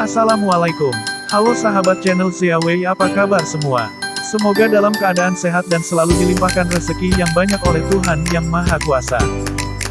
Assalamualaikum. Halo sahabat channel Ziawei apa kabar semua? Semoga dalam keadaan sehat dan selalu dilimpahkan rezeki yang banyak oleh Tuhan Yang Maha Kuasa.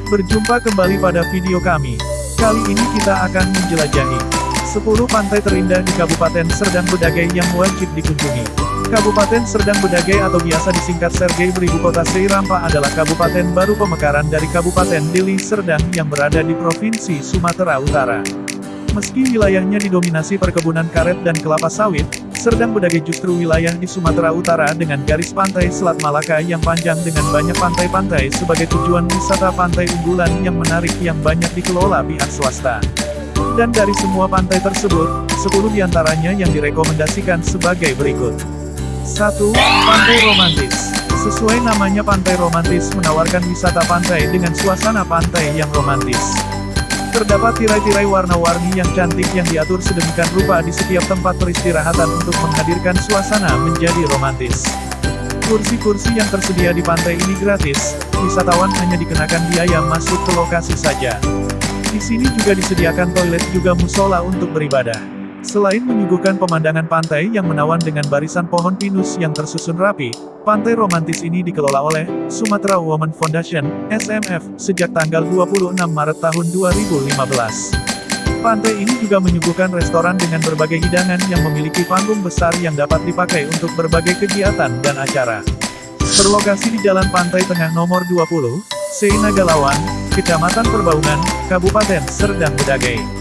Berjumpa kembali pada video kami. Kali ini kita akan menjelajahi 10 pantai terindah di Kabupaten Serdang Bedagai yang wajib dikunjungi. Kabupaten Serdang Bedagai atau biasa disingkat Sergei beribu kota Seirampa adalah kabupaten baru pemekaran dari Kabupaten Deli Serdang yang berada di Provinsi Sumatera Utara. Meski wilayahnya didominasi perkebunan karet dan kelapa sawit, Serdang Bedagai justru wilayah di Sumatera Utara dengan garis pantai Selat Malaka yang panjang dengan banyak pantai-pantai sebagai tujuan wisata pantai unggulan yang menarik yang banyak dikelola pihak swasta. Dan dari semua pantai tersebut, 10 di antaranya yang direkomendasikan sebagai berikut. 1. Pantai Romantis Sesuai namanya pantai romantis menawarkan wisata pantai dengan suasana pantai yang romantis. Terdapat tirai-tirai warna-warni yang cantik yang diatur sedemikian rupa di setiap tempat peristirahatan untuk menghadirkan suasana menjadi romantis. Kursi-kursi yang tersedia di pantai ini gratis, wisatawan hanya dikenakan biaya masuk ke lokasi saja. Di sini juga disediakan toilet juga musola untuk beribadah. Selain menyuguhkan pemandangan pantai yang menawan dengan barisan pohon pinus yang tersusun rapi, pantai romantis ini dikelola oleh Sumatera Women Foundation, SMF, sejak tanggal 26 Maret tahun 2015. Pantai ini juga menyuguhkan restoran dengan berbagai hidangan yang memiliki panggung besar yang dapat dipakai untuk berbagai kegiatan dan acara. Berlokasi di Jalan Pantai Tengah nomor 20, Seinagalawan, Kecamatan Perbaungan, Kabupaten Serdang Bedagai.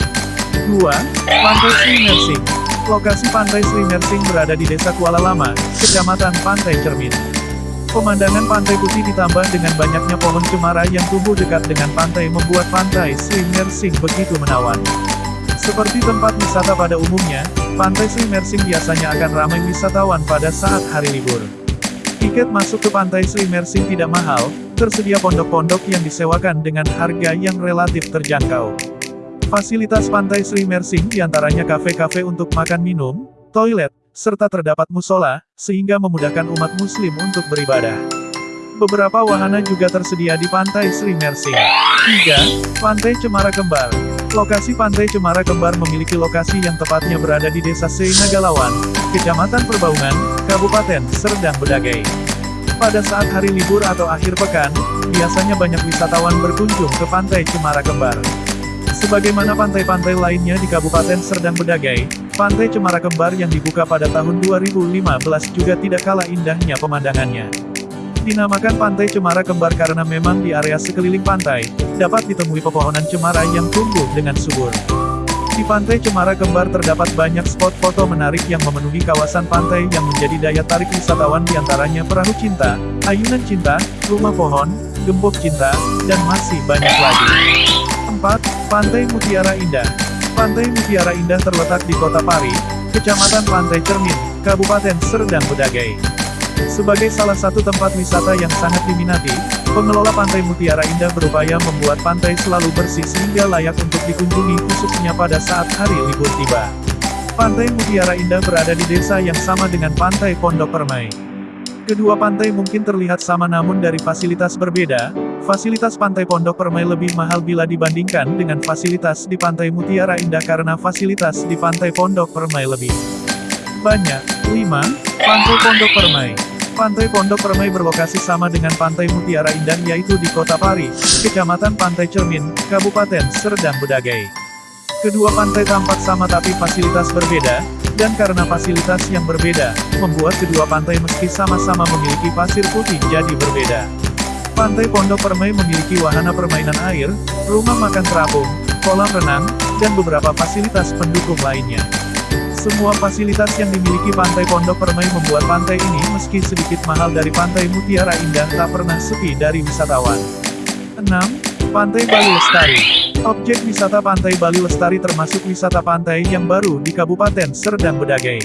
2. Pantai Sri Mersing. Lokasi Pantai Sri Mersing berada di Desa Kuala Lama, Kecamatan Pantai Cermin. Pemandangan pantai putih ditambah dengan banyaknya pohon cemara yang tumbuh dekat dengan pantai membuat pantai Sri Mersing begitu menawan. Seperti tempat wisata pada umumnya, Pantai Sri Mersing biasanya akan ramai wisatawan pada saat hari libur. Tiket masuk ke Pantai Sri Mersing tidak mahal, tersedia pondok-pondok yang disewakan dengan harga yang relatif terjangkau. Fasilitas Pantai Sri Mersing di antaranya kafe-kafe untuk makan minum, toilet, serta terdapat musola, sehingga memudahkan umat muslim untuk beribadah. Beberapa wahana juga tersedia di Pantai Sri Mersing. 3. Pantai Cemara Kembar. Lokasi Pantai Cemara Kembar memiliki lokasi yang tepatnya berada di Desa Seinagalawan, Kecamatan Perbaungan, Kabupaten Serdang Bedagai. Pada saat hari libur atau akhir pekan, biasanya banyak wisatawan berkunjung ke Pantai Cemara Kembar. Sebagaimana pantai-pantai lainnya di Kabupaten Serdang Bedagai, Pantai Cemara Kembar yang dibuka pada tahun 2015 juga tidak kalah indahnya pemandangannya. Dinamakan Pantai Cemara Kembar karena memang di area sekeliling pantai, dapat ditemui pepohonan cemara yang tumbuh dengan subur. Di Pantai Cemara Kembar terdapat banyak spot foto menarik yang memenuhi kawasan pantai yang menjadi daya tarik wisatawan di antaranya perahu cinta, ayunan cinta, rumah pohon, gembok cinta, dan masih banyak lagi. 4. Pantai Mutiara Indah Pantai Mutiara Indah terletak di Kota Pari, Kecamatan Pantai Cermin, Kabupaten Serdang Bedagai. Sebagai salah satu tempat wisata yang sangat diminati, pengelola Pantai Mutiara Indah berupaya membuat pantai selalu bersih sehingga layak untuk dikunjungi khususnya pada saat hari libur tiba. Pantai Mutiara Indah berada di desa yang sama dengan Pantai Pondok Permai. Kedua pantai mungkin terlihat sama namun dari fasilitas berbeda, Fasilitas Pantai Pondok Permai lebih mahal bila dibandingkan dengan fasilitas di Pantai Mutiara Indah karena fasilitas di Pantai Pondok Permai lebih banyak. 5. Pantai Pondok Permai Pantai Pondok Permai berlokasi sama dengan Pantai Mutiara Indah yaitu di Kota Pari, Kecamatan Pantai Cermin, Kabupaten Serdang Bedagai. Kedua pantai tampak sama tapi fasilitas berbeda, dan karena fasilitas yang berbeda, membuat kedua pantai meski sama-sama memiliki pasir putih jadi berbeda. Pantai Pondok Permai memiliki wahana permainan air, rumah makan terapung, kolam renang, dan beberapa fasilitas pendukung lainnya. Semua fasilitas yang dimiliki Pantai Pondok Permai membuat pantai ini meski sedikit mahal dari Pantai Mutiara Indah tak pernah sepi dari wisatawan. 6. Pantai Bali Lestari Objek wisata Pantai Bali Lestari termasuk wisata pantai yang baru di Kabupaten Serdang Bedagai.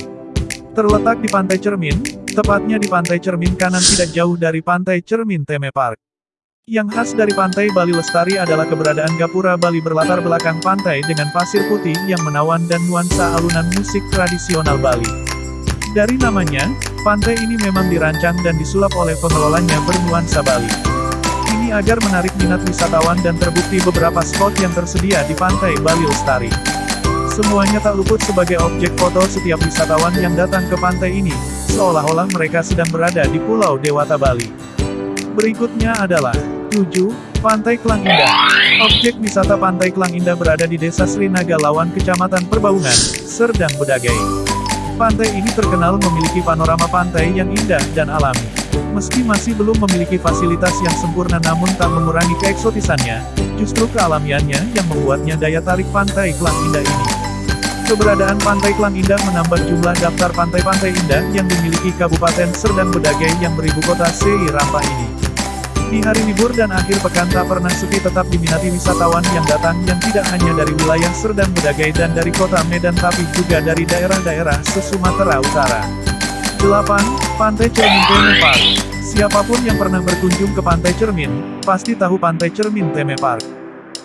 Terletak di Pantai Cermin, Tepatnya di pantai Cermin kanan tidak jauh dari pantai Cermin Teme Park. Yang khas dari pantai Bali Lestari adalah keberadaan gapura Bali berlatar belakang pantai dengan pasir putih yang menawan dan nuansa alunan musik tradisional Bali. Dari namanya, pantai ini memang dirancang dan disulap oleh pengelolanya bernuansa Bali. Ini agar menarik minat wisatawan dan terbukti beberapa spot yang tersedia di pantai Bali Lestari. Semuanya tak luput sebagai objek foto setiap wisatawan yang datang ke pantai ini, seolah-olah mereka sedang berada di Pulau Dewata Bali. Berikutnya adalah 7. Pantai Klang Indah Objek wisata Pantai Klang Indah berada di Desa Srinaga Lawan Kecamatan Perbaungan, Serdang Bedagai. Pantai ini terkenal memiliki panorama pantai yang indah dan alami. Meski masih belum memiliki fasilitas yang sempurna namun tak mengurangi keeksotisannya, justru kealamiannya yang membuatnya daya tarik Pantai Klang Indah ini. Keberadaan Pantai Klang Indah menambah jumlah daftar pantai-pantai indah yang dimiliki Kabupaten Serdang Bedagai yang beribu kota Sei Rampa ini. Di hari libur dan akhir pekan tak pernah sepi tetap diminati wisatawan yang datang yang tidak hanya dari wilayah Serdang Bedagai dan dari kota Medan tapi juga dari daerah-daerah se-Sumatera Utara. 8. Pantai Cermin Teme Park Siapa pun yang pernah berkunjung ke Pantai Cermin, pasti tahu Pantai Cermin Teme Park.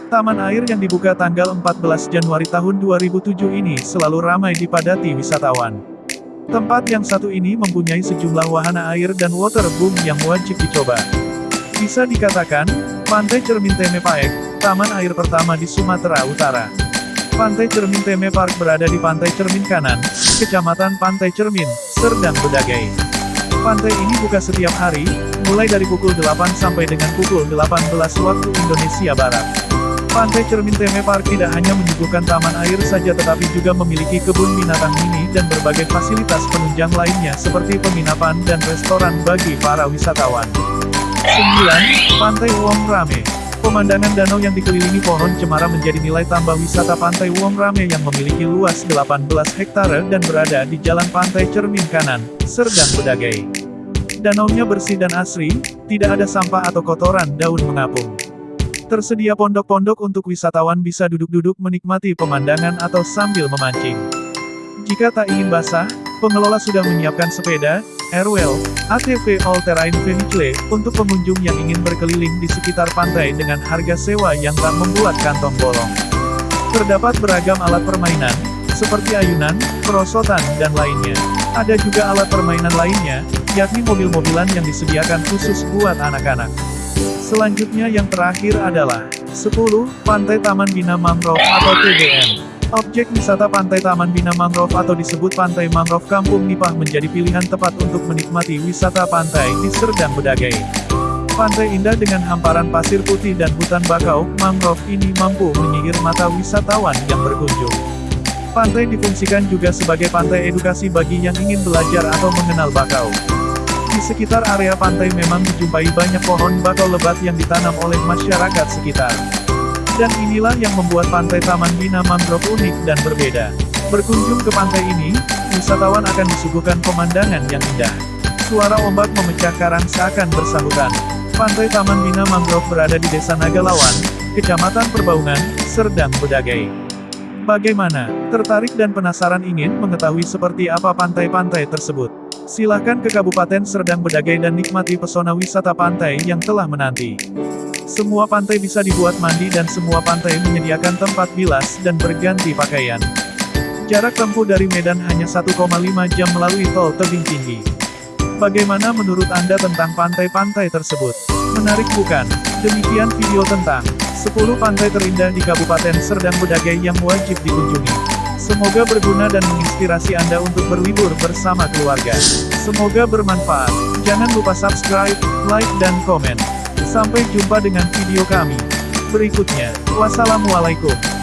Taman air yang dibuka tanggal 14 Januari tahun 2007 ini selalu ramai dipadati wisatawan. Tempat yang satu ini mempunyai sejumlah wahana air dan waterboom yang wajib dicoba. Bisa dikatakan, Pantai Cermin Teme Paek, taman air pertama di Sumatera Utara. Pantai Cermin Teme Park berada di Pantai Cermin Kanan, Kecamatan Pantai Cermin, Serdang Bedagai. Pantai ini buka setiap hari, mulai dari pukul 8 sampai dengan pukul 18 waktu Indonesia Barat. Pantai Cermin Teme Park tidak hanya menyuguhkan taman air saja tetapi juga memiliki kebun binatang mini dan berbagai fasilitas penunjang lainnya seperti penginapan dan restoran bagi para wisatawan. 9. Pantai Wong Rame Pemandangan danau yang dikelilingi pohon cemara menjadi nilai tambah wisata Pantai Wong Rame yang memiliki luas 18 hektare dan berada di Jalan Pantai Cermin Kanan, Serdang Bedagai. Danaunya bersih dan asri, tidak ada sampah atau kotoran daun mengapung. Tersedia pondok-pondok untuk wisatawan bisa duduk-duduk menikmati pemandangan atau sambil memancing. Jika tak ingin basah, pengelola sudah menyiapkan sepeda, airwheel, ATV all-terrain vehicle, untuk pengunjung yang ingin berkeliling di sekitar pantai dengan harga sewa yang tak membuat kantong bolong. Terdapat beragam alat permainan, seperti ayunan, perosotan, dan lainnya. Ada juga alat permainan lainnya, yakni mobil-mobilan yang disediakan khusus buat anak-anak. Selanjutnya yang terakhir adalah 10. Pantai Taman Bina Mangrove atau TBM. Objek wisata Pantai Taman Bina Mangrove atau disebut Pantai Mangrove Kampung Nipah menjadi pilihan tepat untuk menikmati wisata pantai di Serdang Bedagai. Pantai indah dengan hamparan pasir putih dan hutan bakau, mangrove ini mampu menyihir mata wisatawan yang berkunjung. Pantai difungsikan juga sebagai pantai edukasi bagi yang ingin belajar atau mengenal bakau. Di sekitar area pantai memang dijumpai banyak pohon bakau lebat yang ditanam oleh masyarakat sekitar. Dan inilah yang membuat pantai Taman Bina Mangrove unik dan berbeda. Berkunjung ke pantai ini, wisatawan akan disuguhkan pemandangan yang indah. Suara ombak memecah karang seakan bersahutan. Pantai Taman Bina Mangrove berada di Desa Nagalawan, Kecamatan Perbaungan, Serdang Bedagai. Bagaimana? Tertarik dan penasaran ingin mengetahui seperti apa pantai-pantai tersebut? Silahkan ke Kabupaten Serdang Bedagai dan nikmati pesona wisata pantai yang telah menanti. Semua pantai bisa dibuat mandi dan semua pantai menyediakan tempat bilas dan berganti pakaian. Jarak tempuh dari Medan hanya 1,5 jam melalui tol tebing tinggi. Bagaimana menurut Anda tentang pantai-pantai tersebut? Menarik bukan? Demikian video tentang 10 pantai terindah di Kabupaten Serdang Bedagai yang wajib dikunjungi. Semoga berguna dan menginspirasi Anda untuk berlibur bersama keluarga. Semoga bermanfaat. Jangan lupa subscribe, like dan komen. Sampai jumpa dengan video kami berikutnya. Wassalamualaikum.